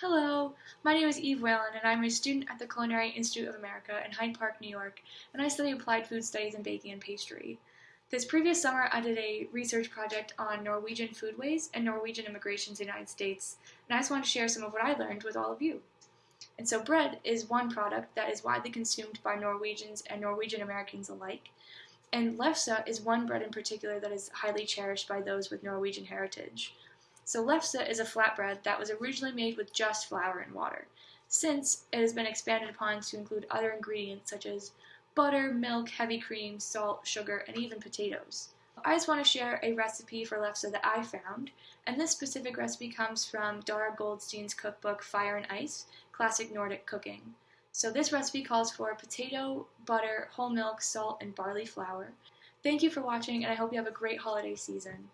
Hello, my name is Eve Whalen, and I'm a student at the Culinary Institute of America in Hyde Park, New York, and I study applied food studies in baking and pastry. This previous summer, I did a research project on Norwegian foodways and Norwegian immigration to the United States, and I just want to share some of what I learned with all of you. And so, bread is one product that is widely consumed by Norwegians and Norwegian Americans alike, and lefse is one bread in particular that is highly cherished by those with Norwegian heritage. So lefse is a flatbread that was originally made with just flour and water. Since, it has been expanded upon to include other ingredients such as butter, milk, heavy cream, salt, sugar, and even potatoes. I just want to share a recipe for lefse that I found, and this specific recipe comes from Darra Goldstein's cookbook Fire and Ice, Classic Nordic Cooking. So this recipe calls for potato, butter, whole milk, salt, and barley flour. Thank you for watching, and I hope you have a great holiday season.